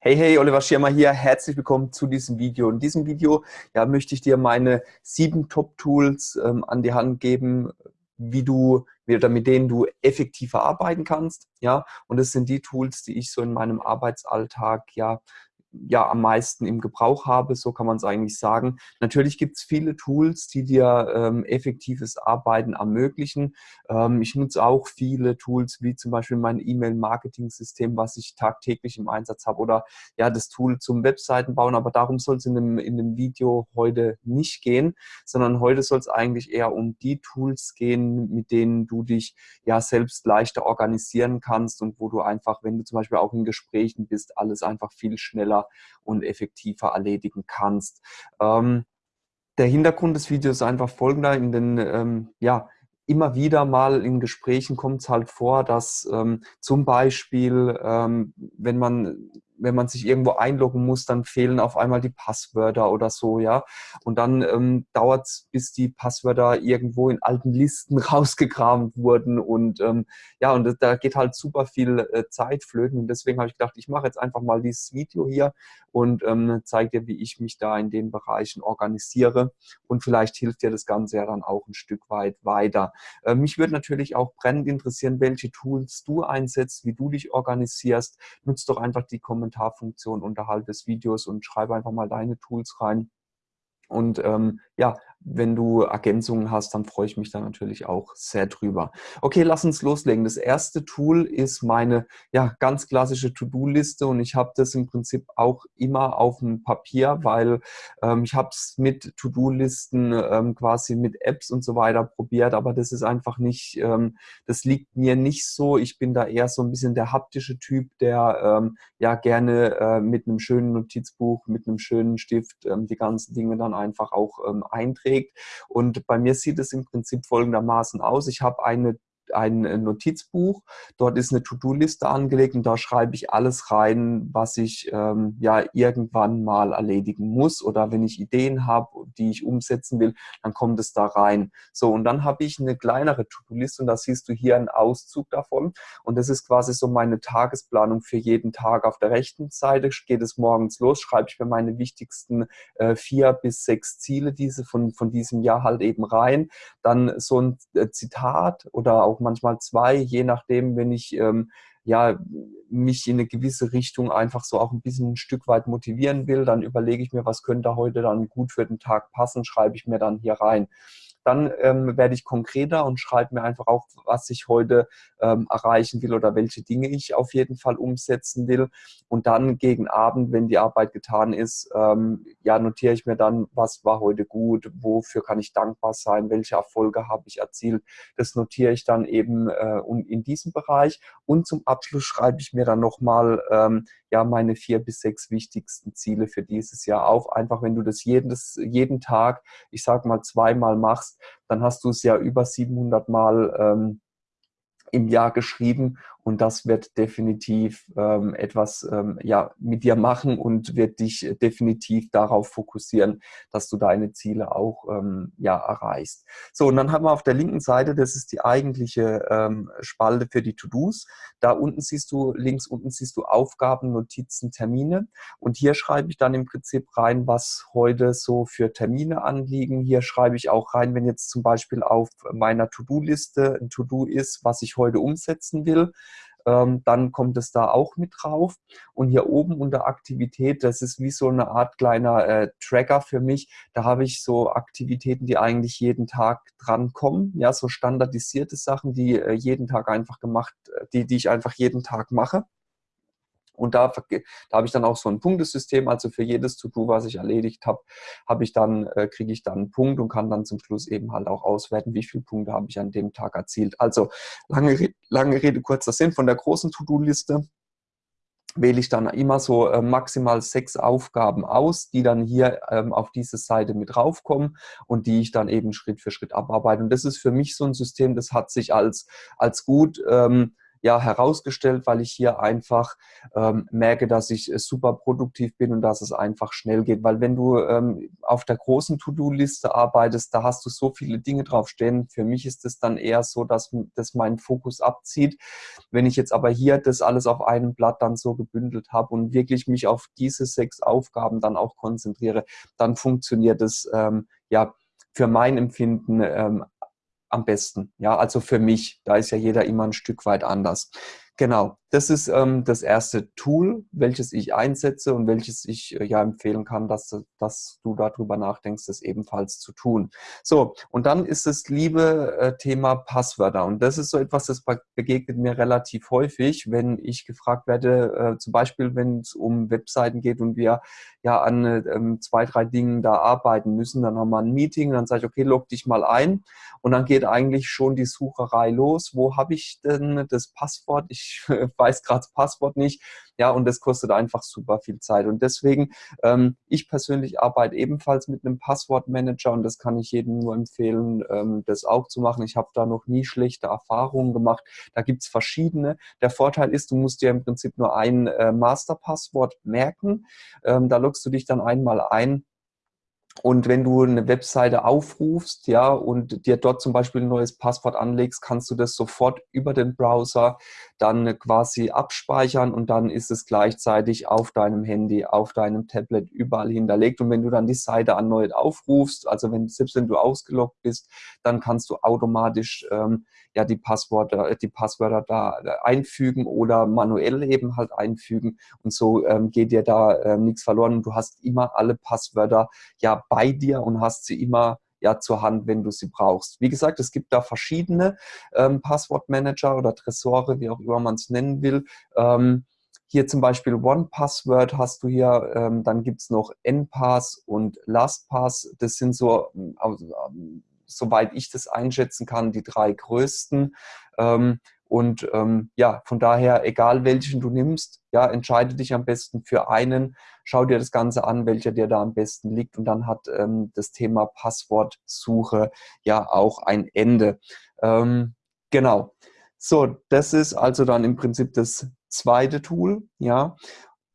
Hey, hey, Oliver Schirmer hier. Herzlich willkommen zu diesem Video. In diesem Video ja, möchte ich dir meine sieben Top-Tools ähm, an die Hand geben, wie du oder mit denen du effektiver arbeiten kannst. Ja, und das sind die Tools, die ich so in meinem Arbeitsalltag ja ja am meisten im Gebrauch habe, so kann man es eigentlich sagen. Natürlich gibt es viele Tools, die dir ähm, effektives Arbeiten ermöglichen. Ähm, ich nutze auch viele Tools, wie zum Beispiel mein E-Mail-Marketing-System, was ich tagtäglich im Einsatz habe oder ja das Tool zum Webseiten bauen, aber darum soll es in dem, in dem Video heute nicht gehen, sondern heute soll es eigentlich eher um die Tools gehen, mit denen du dich ja selbst leichter organisieren kannst und wo du einfach, wenn du zum Beispiel auch in Gesprächen bist, alles einfach viel schneller und effektiver erledigen kannst. Ähm, der Hintergrund des Videos ist einfach folgender. In den, ähm, ja, immer wieder mal in Gesprächen kommt es halt vor, dass ähm, zum Beispiel, ähm, wenn man wenn man sich irgendwo einloggen muss, dann fehlen auf einmal die Passwörter oder so, ja. Und dann ähm, dauert es, bis die Passwörter irgendwo in alten Listen rausgekramt wurden. Und ähm, ja, und da geht halt super viel äh, Zeit flöten. Und deswegen habe ich gedacht, ich mache jetzt einfach mal dieses Video hier und ähm, zeige dir, wie ich mich da in den Bereichen organisiere. Und vielleicht hilft dir das Ganze ja dann auch ein Stück weit weiter. Äh, mich würde natürlich auch brennend interessieren, welche Tools du einsetzt, wie du dich organisierst. Nutzt doch einfach die Kommentare Kommentarfunktion unterhalb des Videos und schreibe einfach mal deine Tools rein. Und ähm, ja, wenn du Ergänzungen hast, dann freue ich mich da natürlich auch sehr drüber. Okay, lass uns loslegen. Das erste Tool ist meine ja, ganz klassische To-Do-Liste und ich habe das im Prinzip auch immer auf dem Papier, weil ähm, ich habe es mit To-Do-Listen ähm, quasi mit Apps und so weiter probiert, aber das ist einfach nicht, ähm, das liegt mir nicht so. Ich bin da eher so ein bisschen der haptische Typ, der ähm, ja gerne äh, mit einem schönen Notizbuch, mit einem schönen Stift ähm, die ganzen Dinge dann einfach auch ähm, einträgt. Und bei mir sieht es im Prinzip folgendermaßen aus. Ich habe eine ein äh, Notizbuch. Dort ist eine To-Do-Liste angelegt und da schreibe ich alles rein, was ich ähm, ja irgendwann mal erledigen muss oder wenn ich Ideen habe, die ich umsetzen will, dann kommt es da rein. So und dann habe ich eine kleinere To-Do-Liste und da siehst du hier einen Auszug davon und das ist quasi so meine Tagesplanung für jeden Tag. Auf der rechten Seite geht es morgens los, schreibe ich mir meine wichtigsten äh, vier bis sechs Ziele diese von, von diesem Jahr halt eben rein. Dann so ein äh, Zitat oder auch auch manchmal zwei, je nachdem, wenn ich ähm, ja, mich in eine gewisse Richtung einfach so auch ein bisschen ein Stück weit motivieren will, dann überlege ich mir, was könnte heute dann gut für den Tag passen, schreibe ich mir dann hier rein. Dann ähm, werde ich konkreter und schreibe mir einfach auf, was ich heute ähm, erreichen will oder welche Dinge ich auf jeden Fall umsetzen will. Und dann gegen Abend, wenn die Arbeit getan ist, ähm, ja, notiere ich mir dann, was war heute gut, wofür kann ich dankbar sein, welche Erfolge habe ich erzielt. Das notiere ich dann eben äh, in diesem Bereich. Und zum Abschluss schreibe ich mir dann nochmal ähm, ja, meine vier bis sechs wichtigsten Ziele für dieses Jahr auf. Einfach, wenn du das jeden, das jeden Tag, ich sage mal zweimal machst, dann hast du es ja über 700 Mal ähm, im Jahr geschrieben und das wird definitiv ähm, etwas ähm, ja, mit dir machen und wird dich definitiv darauf fokussieren, dass du deine Ziele auch ähm, ja, erreichst. So, und dann haben wir auf der linken Seite, das ist die eigentliche ähm, Spalte für die To-Dos. Da unten siehst du, links unten siehst du Aufgaben, Notizen, Termine. Und hier schreibe ich dann im Prinzip rein, was heute so für Termine anliegen. Hier schreibe ich auch rein, wenn jetzt zum Beispiel auf meiner To-Do-Liste ein To-Do ist, was ich heute umsetzen will ähm, dann kommt es da auch mit drauf. Und hier oben unter Aktivität, das ist wie so eine Art kleiner äh, Tracker für mich. Da habe ich so Aktivitäten, die eigentlich jeden Tag drankommen. Ja, so standardisierte Sachen, die äh, jeden Tag einfach gemacht, äh, die, die ich einfach jeden Tag mache. Und da, da habe ich dann auch so ein Punktesystem, also für jedes To-Do, was ich erledigt habe, habe ich dann, äh, kriege ich dann einen Punkt und kann dann zum Schluss eben halt auch auswerten, wie viele Punkte habe ich an dem Tag erzielt. Also lange, lange Rede, kurzer Sinn, von der großen To-Do-Liste wähle ich dann immer so äh, maximal sechs Aufgaben aus, die dann hier ähm, auf diese Seite mit raufkommen und die ich dann eben Schritt für Schritt abarbeite. Und das ist für mich so ein System, das hat sich als, als gut ähm, ja, herausgestellt, weil ich hier einfach ähm, merke, dass ich äh, super produktiv bin und dass es einfach schnell geht. Weil wenn du ähm, auf der großen To-Do-Liste arbeitest, da hast du so viele Dinge draufstehen. Für mich ist es dann eher so, dass das meinen Fokus abzieht. Wenn ich jetzt aber hier das alles auf einem Blatt dann so gebündelt habe und wirklich mich auf diese sechs Aufgaben dann auch konzentriere, dann funktioniert es ähm, ja für mein Empfinden ähm, am besten. Ja, also für mich, da ist ja jeder immer ein Stück weit anders. Genau, das ist ähm, das erste Tool, welches ich einsetze und welches ich äh, ja empfehlen kann, dass, dass du darüber nachdenkst, das ebenfalls zu tun. So, und dann ist das liebe äh, Thema Passwörter. Und das ist so etwas, das begegnet mir relativ häufig, wenn ich gefragt werde, äh, zum Beispiel, wenn es um Webseiten geht und wir ja an äh, zwei, drei Dingen da arbeiten müssen, dann haben wir ein Meeting, dann sage ich, okay, log dich mal ein. Und dann geht eigentlich schon die Sucherei los. Wo habe ich denn das Passwort? Ich weiß gerade das Passwort nicht. Ja, und das kostet einfach super viel Zeit. Und deswegen, ähm, ich persönlich arbeite ebenfalls mit einem Passwortmanager und das kann ich jedem nur empfehlen, ähm, das auch zu machen. Ich habe da noch nie schlechte Erfahrungen gemacht. Da gibt es verschiedene. Der Vorteil ist, du musst dir im Prinzip nur ein äh, Masterpasswort merken. Ähm, da loggst du dich dann einmal ein und wenn du eine Webseite aufrufst, ja, und dir dort zum Beispiel ein neues Passwort anlegst, kannst du das sofort über den Browser dann quasi abspeichern und dann ist es gleichzeitig auf deinem Handy, auf deinem Tablet überall hinterlegt. Und wenn du dann die Seite erneut aufrufst, also wenn, selbst wenn du ausgeloggt bist, dann kannst du automatisch ähm, ja die Passwörter, die Passwörter da einfügen oder manuell eben halt einfügen. Und so ähm, geht dir da äh, nichts verloren. Du hast immer alle Passwörter ja bei dir und hast sie immer ja zur Hand, wenn du sie brauchst. Wie gesagt, es gibt da verschiedene ähm, Passwortmanager oder Tresore, wie auch immer man es nennen will. Ähm, hier zum Beispiel OnePassword hast du hier, ähm, dann gibt es noch NPass und LastPass. Das sind so, ähm, soweit ich das einschätzen kann, die drei größten. Ähm, und ähm, ja, von daher, egal welchen du nimmst, ja, entscheide dich am besten für einen, schau dir das Ganze an, welcher dir da am besten liegt und dann hat ähm, das Thema Passwortsuche ja auch ein Ende. Ähm, genau. So, das ist also dann im Prinzip das zweite Tool, ja.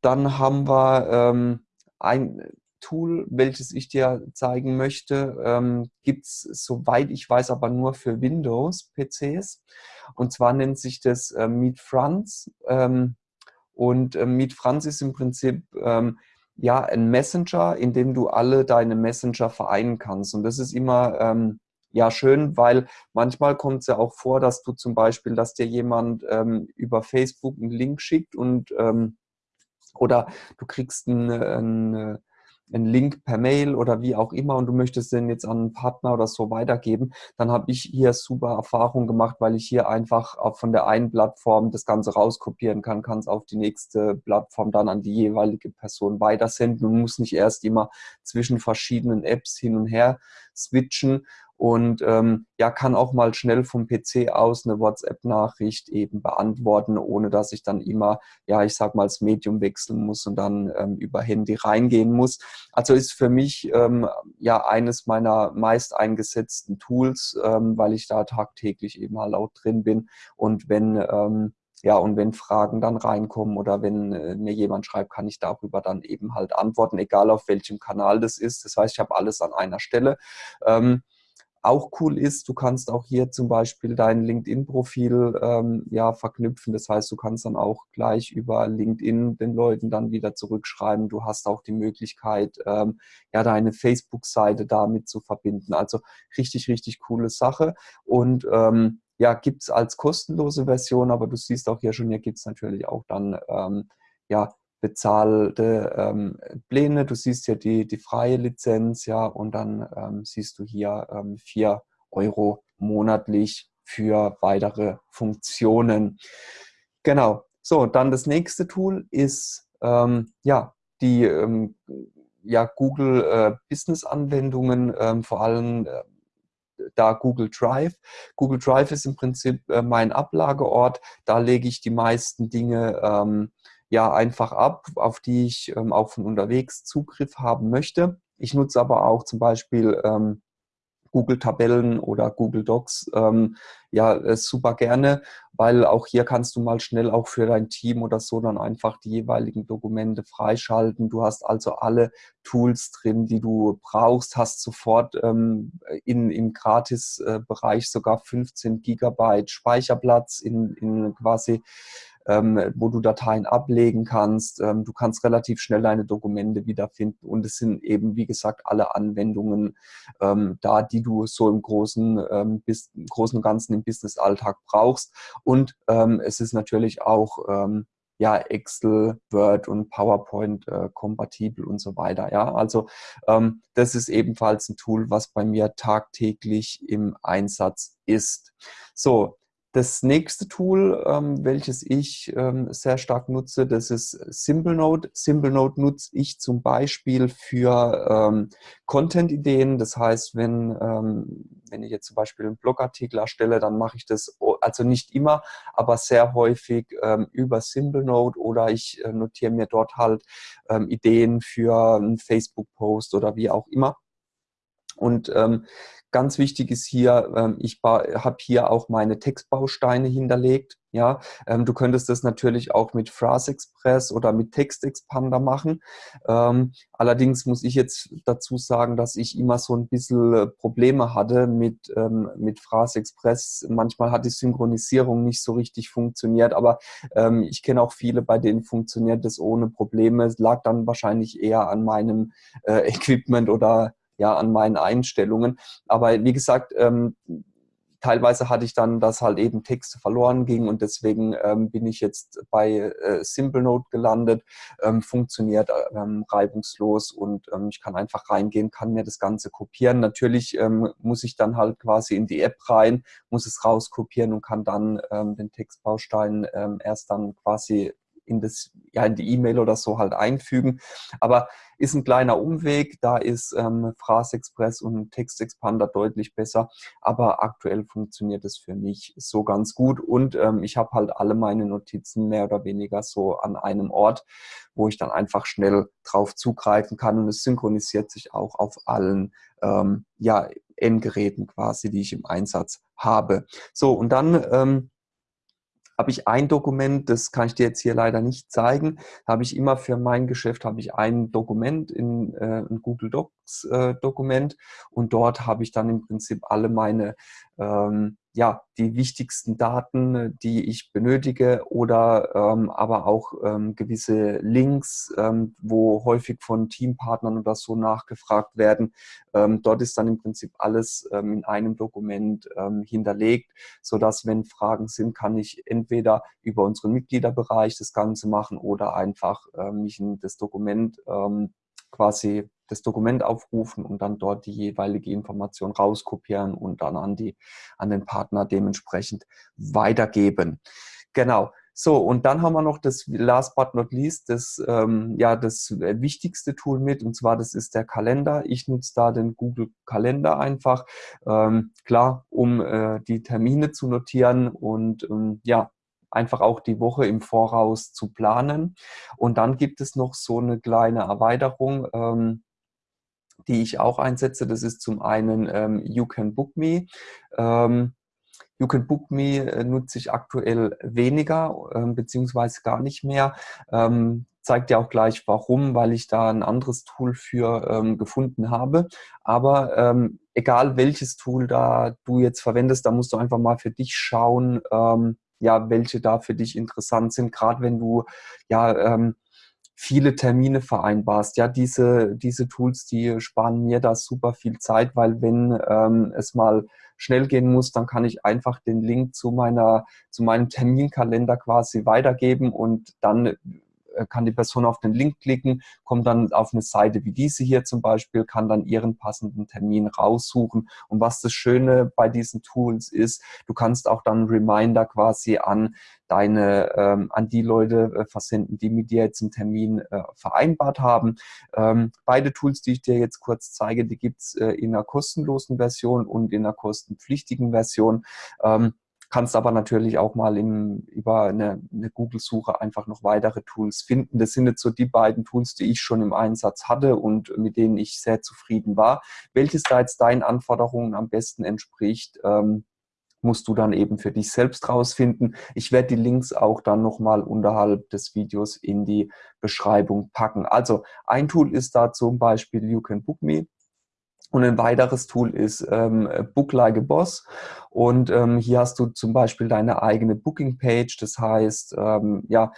Dann haben wir ähm, ein Tool, welches ich dir zeigen möchte, ähm, gibt es, soweit ich weiß, aber nur für Windows-PCs. Und zwar nennt sich das äh, Meet Franz. Ähm, und äh, Meet Franz ist im Prinzip ähm, ja ein Messenger, in dem du alle deine Messenger vereinen kannst. Und das ist immer ähm, ja schön, weil manchmal kommt es ja auch vor, dass du zum Beispiel, dass dir jemand ähm, über Facebook einen Link schickt und ähm, oder du kriegst einen, einen einen Link per Mail oder wie auch immer und du möchtest den jetzt an einen Partner oder so weitergeben, dann habe ich hier super Erfahrung gemacht, weil ich hier einfach von der einen Plattform das Ganze rauskopieren kann, kann es auf die nächste Plattform dann an die jeweilige Person weitersenden und muss nicht erst immer zwischen verschiedenen Apps hin und her switchen und ähm, ja, kann auch mal schnell vom PC aus eine WhatsApp-Nachricht eben beantworten, ohne dass ich dann immer, ja, ich sag mal, das Medium wechseln muss und dann ähm, über Handy reingehen muss. Also ist für mich ähm, ja eines meiner meist eingesetzten Tools, ähm, weil ich da tagtäglich eben halt auch drin bin und wenn ähm, ja, und wenn Fragen dann reinkommen oder wenn äh, mir jemand schreibt, kann ich darüber dann eben halt antworten, egal auf welchem Kanal das ist. Das heißt, ich habe alles an einer Stelle. Ähm, auch cool ist, du kannst auch hier zum Beispiel dein LinkedIn-Profil ähm, ja, verknüpfen. Das heißt, du kannst dann auch gleich über LinkedIn den Leuten dann wieder zurückschreiben. Du hast auch die Möglichkeit, ähm, ja, deine Facebook-Seite damit zu verbinden. Also richtig, richtig coole Sache. Und ähm, ja, gibt es als kostenlose Version, aber du siehst auch hier schon, hier gibt es natürlich auch dann ähm, ja, bezahlte ähm, Pläne. Du siehst hier die, die freie Lizenz, ja, und dann ähm, siehst du hier ähm, 4 Euro monatlich für weitere Funktionen. Genau. So, dann das nächste Tool ist ähm, ja die ähm, ja, Google äh, Business Anwendungen, ähm, vor allem äh, da Google Drive. Google Drive ist im Prinzip äh, mein Ablageort. Da lege ich die meisten Dinge ähm, ja einfach ab, auf die ich ähm, auch von unterwegs Zugriff haben möchte. Ich nutze aber auch zum Beispiel ähm, Google Tabellen oder Google Docs, ähm, ja, äh, super gerne, weil auch hier kannst du mal schnell auch für dein Team oder so dann einfach die jeweiligen Dokumente freischalten. Du hast also alle Tools drin, die du brauchst, hast sofort ähm, in, im Gratis-Bereich sogar 15 Gigabyte Speicherplatz in, in quasi ähm, wo du Dateien ablegen kannst. Ähm, du kannst relativ schnell deine Dokumente wiederfinden und es sind eben, wie gesagt, alle Anwendungen ähm, da, die du so im Großen, ähm, bis, im Großen und Ganzen im Business-Alltag brauchst. Und ähm, es ist natürlich auch ähm, ja, Excel, Word und PowerPoint äh, kompatibel und so weiter. Ja, also ähm, das ist ebenfalls ein Tool, was bei mir tagtäglich im Einsatz ist. So, das nächste Tool, ähm, welches ich ähm, sehr stark nutze, das ist SimpleNote. SimpleNote nutze ich zum Beispiel für ähm, Content-Ideen. Das heißt, wenn, ähm, wenn ich jetzt zum Beispiel einen Blogartikel erstelle, dann mache ich das, also nicht immer, aber sehr häufig ähm, über SimpleNote oder ich äh, notiere mir dort halt ähm, Ideen für einen Facebook-Post oder wie auch immer. Und ähm, Ganz wichtig ist hier, ähm, ich habe hier auch meine Textbausteine hinterlegt. Ja, ähm, du könntest das natürlich auch mit PhraseExpress oder mit TextExpander machen. Ähm, allerdings muss ich jetzt dazu sagen, dass ich immer so ein bisschen äh, Probleme hatte mit, mit PhraseExpress. Manchmal hat die Synchronisierung nicht so richtig funktioniert, aber ich kenne auch viele, bei denen funktioniert das ohne Probleme. Es lag dann wahrscheinlich eher an meinem äh, Equipment oder ja, an meinen Einstellungen. Aber wie gesagt, ähm, teilweise hatte ich dann, dass halt eben Texte verloren gingen und deswegen ähm, bin ich jetzt bei äh, SimpleNote gelandet, ähm, funktioniert ähm, reibungslos und ähm, ich kann einfach reingehen, kann mir das Ganze kopieren. Natürlich ähm, muss ich dann halt quasi in die App rein, muss es rauskopieren und kann dann ähm, den Textbaustein erst dann quasi in, das, ja, in die E-Mail oder so halt einfügen. Aber ist ein kleiner Umweg, da ist ähm, PhraseExpress und TextExpander deutlich besser, aber aktuell funktioniert es für mich so ganz gut und ähm, ich habe halt alle meine Notizen mehr oder weniger so an einem Ort, wo ich dann einfach schnell drauf zugreifen kann und es synchronisiert sich auch auf allen ähm, ja, Endgeräten quasi, die ich im Einsatz habe. So, und dann ähm, habe ich ein Dokument, das kann ich dir jetzt hier leider nicht zeigen, habe ich immer für mein Geschäft habe ich ein Dokument in äh, ein Google Docs äh, Dokument. Und dort habe ich dann im Prinzip alle meine ähm, ja, die wichtigsten Daten, die ich benötige oder ähm, aber auch ähm, gewisse Links, ähm, wo häufig von Teampartnern oder so nachgefragt werden. Ähm, dort ist dann im Prinzip alles ähm, in einem Dokument ähm, hinterlegt, sodass wenn Fragen sind, kann ich entweder über unseren Mitgliederbereich das Ganze machen oder einfach mich in das Dokument quasi das Dokument aufrufen und dann dort die jeweilige Information rauskopieren und dann an, die, an den Partner dementsprechend weitergeben. Genau. So, und dann haben wir noch das last but not least, das, ähm, ja, das wichtigste Tool mit, und zwar das ist der Kalender. Ich nutze da den Google Kalender einfach, ähm, klar, um äh, die Termine zu notieren und ähm, ja, einfach auch die Woche im Voraus zu planen. Und dann gibt es noch so eine kleine Erweiterung, ähm, die ich auch einsetze. Das ist zum einen ähm, You Can Book Me. Ähm, You Can Book Me äh, nutze ich aktuell weniger, äh, beziehungsweise gar nicht mehr. Ähm, zeigt ja auch gleich warum, weil ich da ein anderes Tool für ähm, gefunden habe. Aber ähm, egal welches Tool da du jetzt verwendest, da musst du einfach mal für dich schauen, ähm, ja, welche da für dich interessant sind, gerade wenn du ja ähm, viele Termine vereinbarst. Ja, diese, diese Tools, die sparen mir da super viel Zeit, weil wenn ähm, es mal schnell gehen muss, dann kann ich einfach den Link zu meiner, zu meinem Terminkalender quasi weitergeben und dann kann die Person auf den Link klicken, kommt dann auf eine Seite wie diese hier zum Beispiel, kann dann ihren passenden Termin raussuchen. Und was das Schöne bei diesen Tools ist, du kannst auch dann Reminder quasi an deine, ähm, an die Leute äh, versenden, die mit dir jetzt einen Termin äh, vereinbart haben. Ähm, beide Tools, die ich dir jetzt kurz zeige, die gibt's äh, in einer kostenlosen Version und in einer kostenpflichtigen Version. Ähm, kannst aber natürlich auch mal im, über eine, eine Google-Suche einfach noch weitere Tools finden. Das sind jetzt so die beiden Tools, die ich schon im Einsatz hatte und mit denen ich sehr zufrieden war. Welches da jetzt deinen Anforderungen am besten entspricht, ähm, musst du dann eben für dich selbst rausfinden. Ich werde die Links auch dann nochmal unterhalb des Videos in die Beschreibung packen. Also ein Tool ist da zum Beispiel You Can Book Me. Und ein weiteres Tool ist ähm, Book Like a Boss. Und ähm, hier hast du zum Beispiel deine eigene Booking-Page. Das heißt, ähm, ja,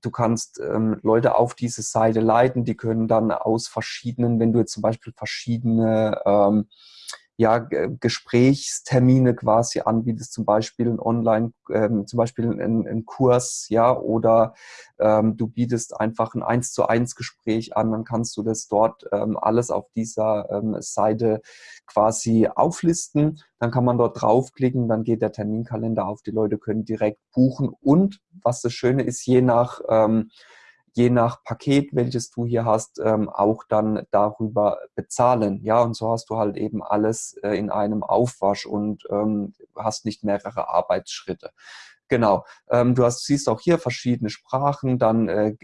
du kannst ähm, Leute auf diese Seite leiten. Die können dann aus verschiedenen, wenn du jetzt zum Beispiel verschiedene ähm, ja, Gesprächstermine quasi anbietest, zum Beispiel ein Online, ähm, zum Beispiel ein, ein, Kurs, ja, oder ähm, du bietest einfach ein eins zu eins Gespräch an, dann kannst du das dort ähm, alles auf dieser ähm, Seite quasi auflisten. Dann kann man dort draufklicken, dann geht der Terminkalender auf, die Leute können direkt buchen und was das Schöne ist, je nach ähm, je nach Paket, welches du hier hast, ähm, auch dann darüber bezahlen. Ja, und so hast du halt eben alles äh, in einem Aufwasch und ähm, hast nicht mehrere Arbeitsschritte. Genau. Ähm, du hast, siehst auch hier verschiedene Sprachen, dann äh,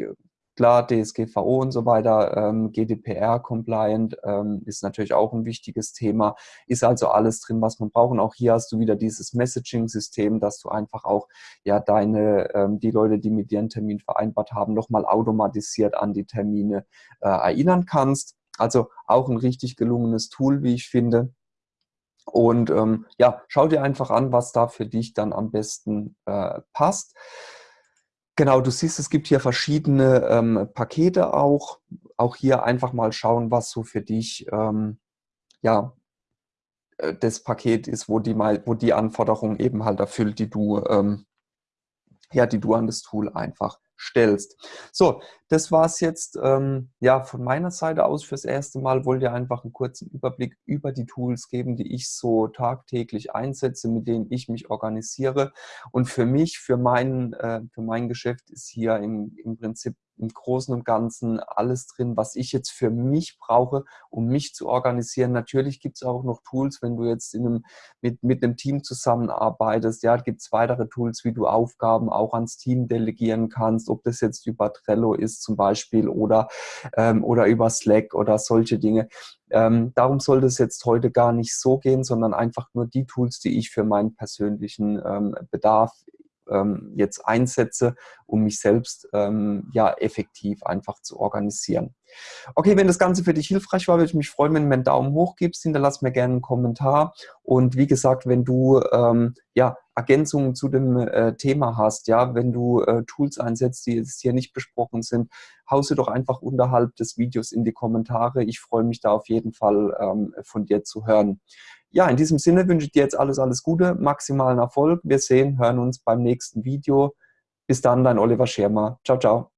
Klar, DSGVO und so weiter, ähm, GDPR-compliant ähm, ist natürlich auch ein wichtiges Thema. Ist also alles drin, was man braucht. Und auch hier hast du wieder dieses Messaging-System, dass du einfach auch ja deine, ähm, die Leute, die mit dir einen Termin vereinbart haben, nochmal automatisiert an die Termine äh, erinnern kannst. Also auch ein richtig gelungenes Tool, wie ich finde. Und ähm, ja, schau dir einfach an, was da für dich dann am besten äh, passt. Genau, du siehst, es gibt hier verschiedene ähm, Pakete auch. Auch hier einfach mal schauen, was so für dich ähm, ja, äh, das Paket ist, wo die, mal, wo die Anforderungen eben halt erfüllt, die du, ähm, ja, die du an das Tool einfach stellst. So, das war es jetzt ähm, ja, von meiner Seite aus fürs erste Mal. Wollte einfach einen kurzen Überblick über die Tools geben, die ich so tagtäglich einsetze, mit denen ich mich organisiere. Und für mich, für mein, äh, für mein Geschäft ist hier im, im Prinzip im Großen und Ganzen alles drin, was ich jetzt für mich brauche, um mich zu organisieren. Natürlich gibt es auch noch Tools, wenn du jetzt in einem, mit, mit einem Team zusammenarbeitest. Ja, gibt es weitere Tools, wie du Aufgaben auch ans Team delegieren kannst, ob das jetzt über Trello ist zum Beispiel oder, ähm, oder über Slack oder solche Dinge. Ähm, darum soll das jetzt heute gar nicht so gehen, sondern einfach nur die Tools, die ich für meinen persönlichen ähm, Bedarf ähm, jetzt einsetze, um mich selbst ähm, ja effektiv einfach zu organisieren. Okay, wenn das Ganze für dich hilfreich war, würde ich mich freuen, wenn du mir einen Daumen hoch gibst. Hinterlass mir gerne einen Kommentar. Und wie gesagt, wenn du ähm, ja, Ergänzungen zu dem äh, Thema hast, ja, wenn du äh, Tools einsetzt, die jetzt hier nicht besprochen sind, hau sie doch einfach unterhalb des Videos in die Kommentare. Ich freue mich da auf jeden Fall ähm, von dir zu hören. Ja, in diesem Sinne wünsche ich dir jetzt alles, alles Gute, maximalen Erfolg. Wir sehen, hören uns beim nächsten Video. Bis dann, dein Oliver Schirmer. Ciao, ciao.